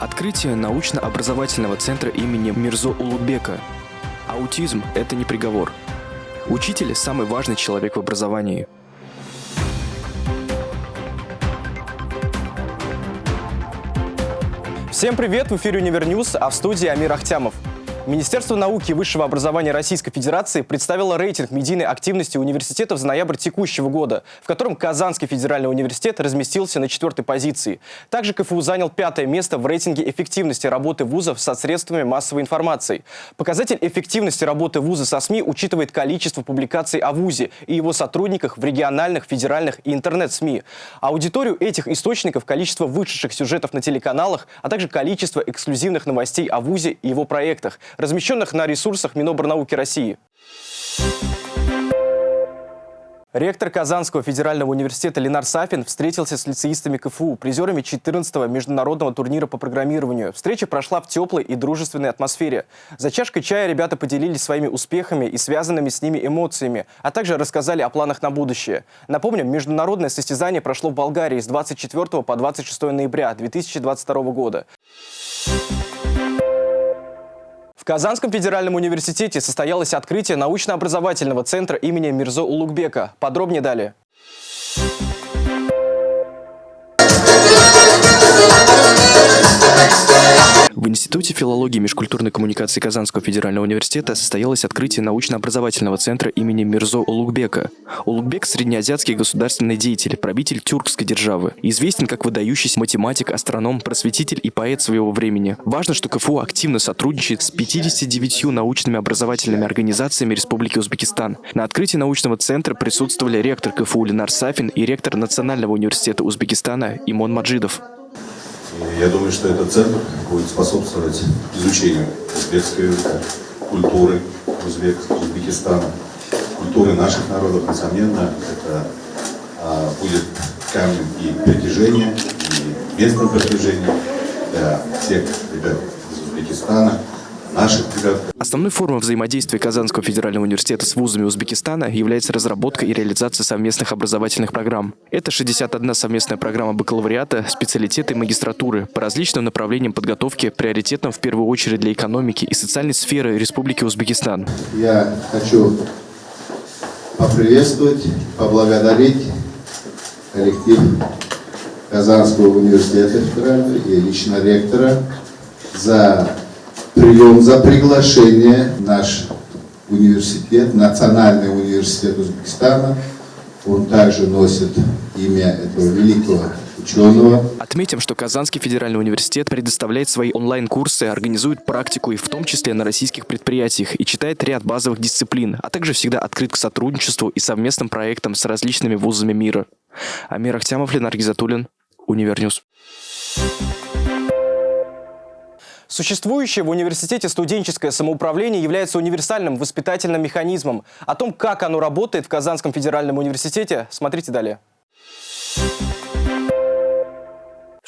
Открытие научно-образовательного центра имени Мирзо Улугбека. Аутизм – это не приговор. Учитель – самый важный человек в образовании. Всем привет! В эфире Univer News, а в студии Амир Ахтямов. Министерство науки и высшего образования Российской Федерации представило рейтинг медийной активности университетов за ноябрь текущего года, в котором Казанский федеральный университет разместился на четвертой позиции. Также КФУ занял пятое место в рейтинге эффективности работы вузов со средствами массовой информации. Показатель эффективности работы вуза со СМИ учитывает количество публикаций о вузе и его сотрудниках в региональных, федеральных и интернет-СМИ. Аудиторию этих источников, количество вышедших сюжетов на телеканалах, а также количество эксклюзивных новостей о вузе и его проектах – размещенных на ресурсах Минобрнауки России. Ректор Казанского федерального университета Ленар Сафин встретился с лицеистами КФУ, призерами 14-го международного турнира по программированию. Встреча прошла в теплой и дружественной атмосфере. За чашкой чая ребята поделились своими успехами и связанными с ними эмоциями, а также рассказали о планах на будущее. Напомним, международное состязание прошло в Болгарии с 24 по 26 ноября 2022 года. Казанском федеральном университете состоялось открытие научно-образовательного центра имени Мирзо Улугбека. Подробнее далее. Институте филологии и межкультурной коммуникации Казанского федерального университета состоялось открытие научно-образовательного центра имени Мирзо Улугбека. Улугбек – среднеазиатский государственный деятель, правитель тюркской державы. Известен как выдающийся математик, астроном, просветитель и поэт своего времени. Важно, что КФУ активно сотрудничает с 59 научными образовательными организациями Республики Узбекистан. На открытии научного центра присутствовали ректор КФУ Ленар Сафин и ректор Национального университета Узбекистана Имон Маджидов. Я думаю, что этот центр будет способствовать изучению узбекской культуры Узбек, Узбекистана, культуры наших народов. Несомненно, это а, будет камнем и притяжения, и местом притяжения для всех ребят из Узбекистана, наших ребят. Основной формой взаимодействия Казанского федерального университета с вузами Узбекистана является разработка и реализация совместных образовательных программ. Это 61 совместная программа бакалавриата, специалитета и магистратуры по различным направлениям подготовки, приоритетным в первую очередь для экономики и социальной сферы Республики Узбекистан. Я хочу поприветствовать, поблагодарить коллектив Казанского университета федерального и лично ректора за прием, за приглашение наш университет, Национальный университет Узбекистана. Он также носит имя этого великого ученого. Отметим, что Казанский федеральный университет предоставляет свои онлайн-курсы, организует практику и в том числе на российских предприятиях и читает ряд базовых дисциплин, а также всегда открыт к сотрудничеству и совместным проектам с различными вузами мира. Амир Ахтямов, Ленар Гизатуллин, Univer News. Существующее в университете студенческое самоуправление является универсальным воспитательным механизмом. О том, как оно работает в Казанском федеральном университете, смотрите далее.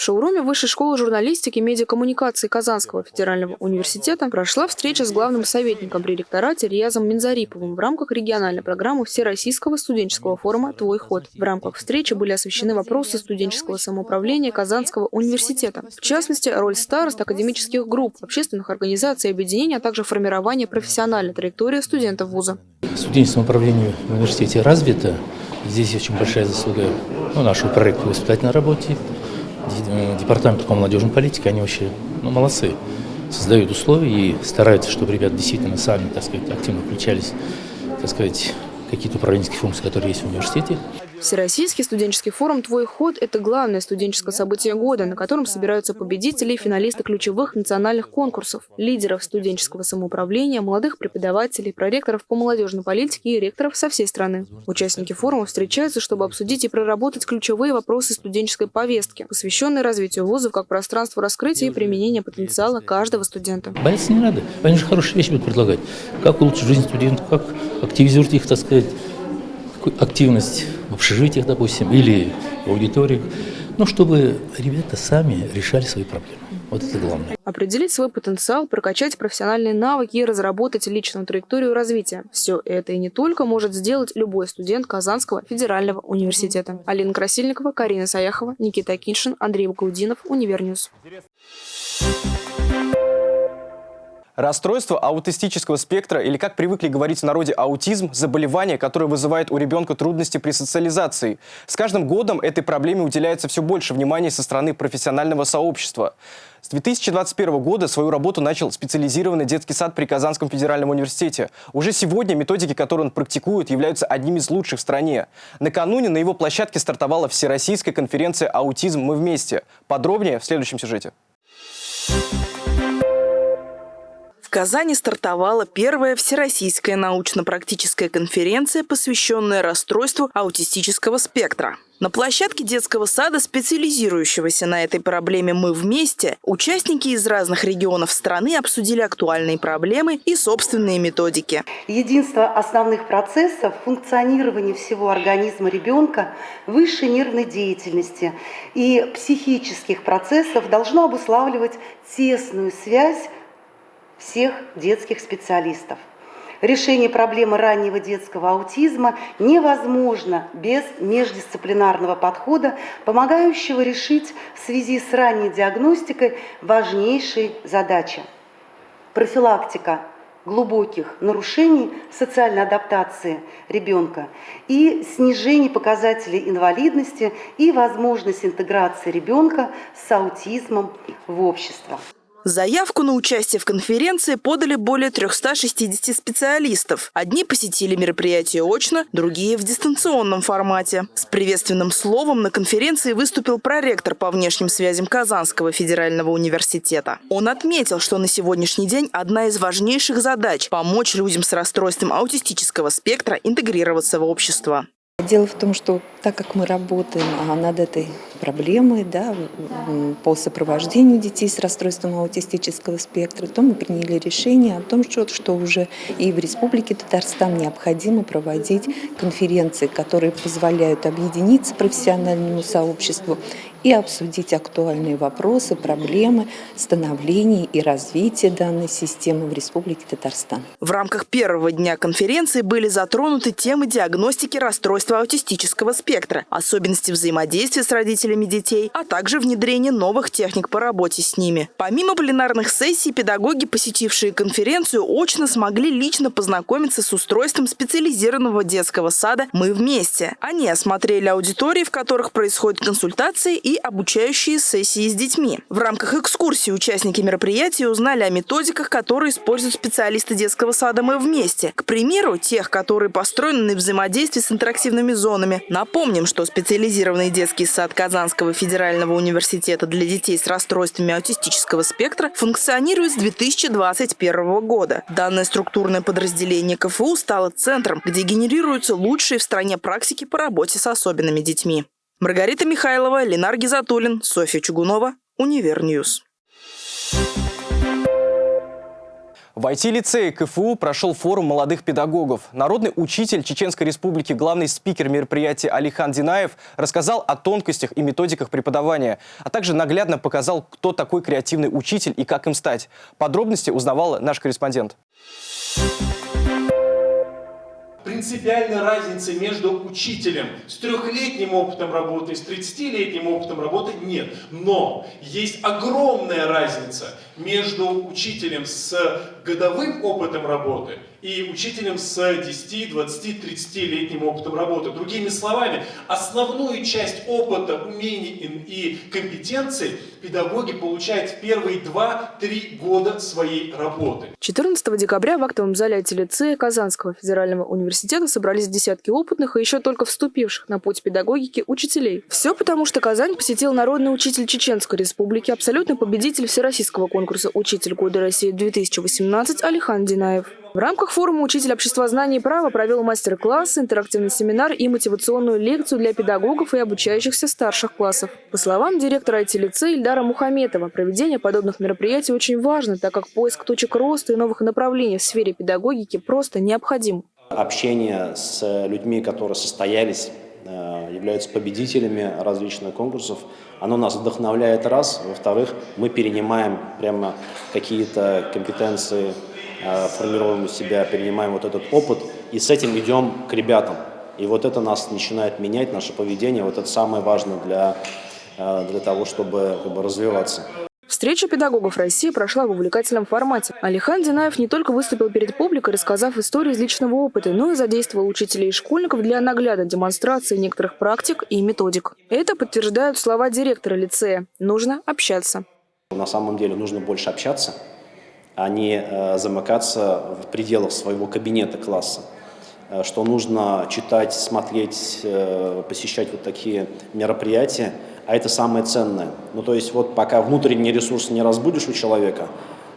В шоуруме Высшей школы журналистики и медиакоммуникации Казанского федерального университета прошла встреча с главным советником при ректорате Риязом Минзариповым в рамках региональной программы Всероссийского студенческого форума «Твой ход». В рамках встречи были освещены вопросы студенческого самоуправления Казанского университета. В частности, роль старост, академических групп, общественных организаций и объединений, а также формирование профессиональной траектории студентов вуза. Студенческое самоуправление в университете развито. Здесь очень большая заслуга ну, нашего проекта воспитательной работе, департамент по молодежной политике, они вообще ну, молодцы. Создают условия и стараются, чтобы ребята действительно сами, так сказать, активно включались, так сказать, какие-то управленческие функции, которые есть в университете. Всероссийский студенческий форум «Твой ход» – это главное студенческое событие года, на котором собираются победители и финалисты ключевых национальных конкурсов, лидеров студенческого самоуправления, молодых преподавателей, проректоров по молодежной политике и ректоров со всей страны. Участники форума встречаются, чтобы обсудить и проработать ключевые вопросы студенческой повестки, посвященные развитию вузов как пространству раскрытия и применения потенциала каждого студента. Бояться не надо. Они же хорошие вещи будут предлагать. Как улучшить жизнь студентов, как активизировать их, так сказать, активность в общежитиях, допустим, или в аудиториях, ну, чтобы ребята сами решали свои проблемы. Вот это главное. Определить свой потенциал, прокачать профессиональные навыки и разработать личную траекторию развития. Все это и не только может сделать любой студент Казанского федерального университета. Алина Красильникова, Карина Саяхова, Никита Акиншин, Андрей Гаудинов, Univer News. Расстройство аутистического спектра, или как привыкли говорить в народе аутизм, заболевание, которое вызывает у ребенка трудности при социализации. С каждым годом этой проблеме уделяется все больше внимания со стороны профессионального сообщества. С 2021 года свою работу начал специализированный детский сад при Казанском федеральном университете. Уже сегодня методики, которые он практикует, являются одними из лучших в стране. Накануне на его площадке стартовала Всероссийская конференция «Аутизм. Мы вместе». Подробнее в следующем сюжете. Казани стартовала первая всероссийская научно-практическая конференция, посвященная расстройству аутистического спектра. На площадке детского сада, специализирующегося на этой проблеме «Мы вместе», участники из разных регионов страны обсудили актуальные проблемы и собственные методики. Единство основных процессов функционирования всего организма ребенка, высшей нервной деятельности и психических процессов должно обуславливать тесную связь всех детских специалистов. Решение проблемы раннего детского аутизма невозможно без междисциплинарного подхода, помогающего решить в связи с ранней диагностикой важнейшие задачи. Профилактика глубоких нарушений социальной адаптации ребенка и снижение показателей инвалидности и возможность интеграции ребенка с аутизмом в общество. Заявку на участие в конференции подали более 360 специалистов. Одни посетили мероприятие очно, другие в дистанционном формате. С приветственным словом на конференции выступил проректор по внешним связям Казанского федерального университета. Он отметил, что на сегодняшний день одна из важнейших задач – помочь людям с расстройством аутистического спектра интегрироваться в общество. Дело в том, что так как мы работаем а, над этой проблемой да, по сопровождению детей с расстройством аутистического спектра, то мы приняли решение о том, что, что уже и в Республике Татарстан необходимо проводить конференции, которые позволяют объединиться профессиональному сообществу и обсудить актуальные вопросы, проблемы становления и развития данной системы в Республике Татарстан. В рамках первого дня конференции были затронуты темы диагностики расстройства аутистического спектра, особенности взаимодействия с родителями детей, а также внедрение новых техник по работе с ними. Помимо пленарных сессий, педагоги, посетившие конференцию, очно смогли лично познакомиться с устройством специализированного детского сада «Мы вместе». Они осмотрели аудитории, в которых происходят консультации и обучающие сессии с детьми. В рамках экскурсии участники мероприятия узнали о методиках, которые используют специалисты детского сада «Мы вместе». К примеру, тех, которые построены на взаимодействии с интерактивными зонами. Напомним, что специализированный детский сад Казанского федерального университета для детей с расстройствами аутистического спектра функционирует с 2021 года. Данное структурное подразделение КФУ стало центром, где генерируются лучшие в стране практики по работе с особенными детьми. Маргарита Михайлова, Ленар Гизатуллин, Софья Чугунова, Univer News. В IT-лицее КФУ прошел форум молодых педагогов. Народный учитель Чеченской Республики, главный спикер мероприятия Алихан Динаев рассказал о тонкостях и методиках преподавания, а также наглядно показал, кто такой креативный учитель и как им стать. Подробности узнавал наш корреспондент. Принципиальной разницы между учителем с трехлетним опытом работы и с 30-летним опытом работы нет. Но есть огромная разница между учителем с годовым опытом работы и учителем с 10, 20, 30-летним опытом работы. Другими словами, основную часть опыта, умений и компетенций педагоги получают в первые 2-3 года своей работы. 14 декабря в актовом зале IT-лицея Казанского федерального университета собрались десятки опытных и еще только вступивших на путь педагогики учителей. Все потому, что Казань посетил народный учитель Чеченской республики, абсолютный победитель всероссийского конкурса «Учитель года России-2018» Алихан Динаев. В рамках форума «Учитель обществознания и права» провел мастер-класс, интерактивный семинар и мотивационную лекцию для педагогов и обучающихся старших классов. По словам директора IT-лицея Ильдара Мухаметова, проведение подобных мероприятий очень важно, так как поиск точек роста и новых направлений в сфере педагогики просто необходим. Общение с людьми, которые состоялись являются победителями различных конкурсов. Оно нас вдохновляет раз. Во-вторых, мы перенимаем прямо какие-то компетенции Э, формируем у себя, перенимаем вот этот опыт и с этим идем к ребятам. И вот это нас начинает менять, наше поведение. Вот это самое важное для, э, для того, чтобы как бы, развиваться. Встреча педагогов России прошла в увлекательном формате. Алихан Динаев не только выступил перед публикой, рассказав истории из личного опыта, но и задействовал учителей и школьников для наглядной демонстрации некоторых практик и методик. Это подтверждают слова директора лицея. Нужно общаться. На самом деле нужно больше общаться, а не э, замыкаться в пределах своего кабинета класса. Э, что нужно читать, смотреть, э, посещать вот такие мероприятия, а это самое ценное. Ну то есть вот пока внутренний ресурс не разбудишь у человека,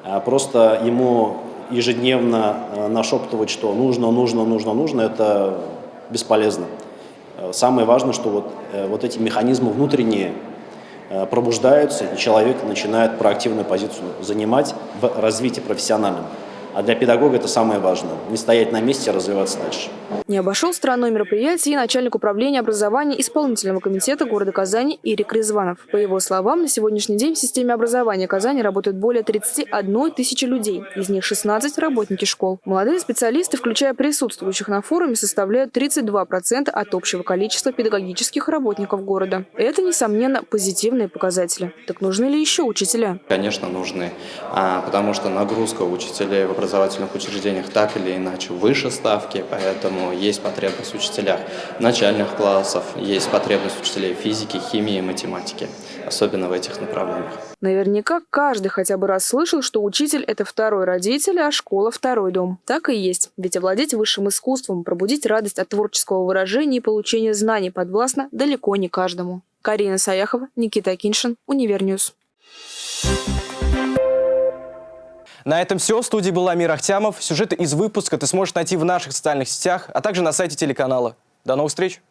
а просто ему ежедневно э, нашептывать, что нужно, нужно, нужно, нужно, это бесполезно. Э, самое важное, что вот, э, вот эти механизмы внутренние пробуждаются, и человек начинает проактивную позицию занимать в развитии профессиональном. А для педагога это самое важное – не стоять на месте, а развиваться дальше. Не обошел стороной мероприятия и начальник управления образования исполнительного комитета города Казани Ирик Резванов. По его словам, на сегодняшний день в системе образования Казани работают более 31 тысячи людей, из них 16 – работники школ. Молодые специалисты, включая присутствующих на форуме, составляют 32% от общего количества педагогических работников города. Это, несомненно, позитивные показатели. Так нужны ли еще учителя? Конечно, нужны, а, потому что нагрузка учителей в образовательных учреждениях так или иначе выше ставки, поэтому есть потребность в учителях начальных классов, есть потребность учителей физики, химии и математики, особенно в этих направлениях. Наверняка каждый хотя бы раз слышал, что учитель – это второй родитель, а школа – второй дом. Так и есть. Ведь овладеть высшим искусством, пробудить радость от творческого выражения и получения знаний подвластно далеко не каждому. Карина Саяхова, Никита Акиншин, Univer News. На этом все. В студии был Амир Ахтямов. Сюжеты из выпуска ты сможешь найти в наших социальных сетях, а также на сайте телеканала. До новых встреч!